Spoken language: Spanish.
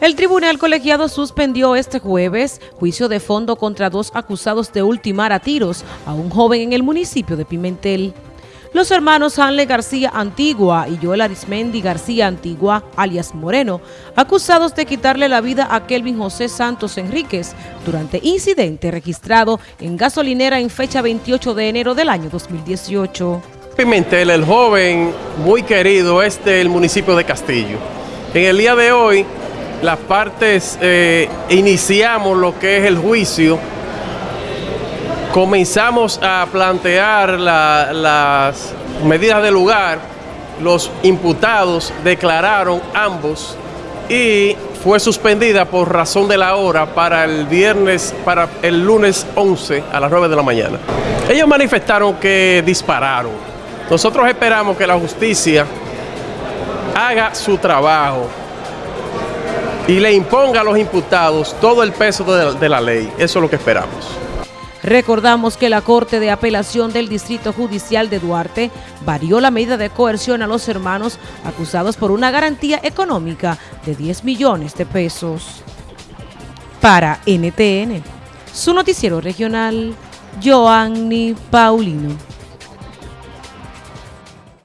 El tribunal colegiado suspendió este jueves juicio de fondo contra dos acusados de ultimar a tiros a un joven en el municipio de Pimentel. Los hermanos Hanle García Antigua y Joel Arismendi García Antigua, alias Moreno, acusados de quitarle la vida a Kelvin José Santos Enríquez durante incidente registrado en gasolinera en fecha 28 de enero del año 2018. Pimentel, el joven muy querido, es del municipio de Castillo. En el día de hoy, las partes eh, iniciamos lo que es el juicio, comenzamos a plantear las medidas de lugar, los imputados declararon ambos y fue suspendida por razón de la hora para el viernes, para el lunes 11 a las 9 de la mañana. Ellos manifestaron que dispararon. Nosotros esperamos que la justicia haga su trabajo, y le imponga a los imputados todo el peso de la, ley. Eso es lo que esperamos. Recordamos que la Corte de Apelación del Distrito Judicial de Duarte varió la medida de coerción a los hermanos acusados por una garantía económica de 10 millones de pesos. Para NTN, su noticiero regional, Joanny Paulino.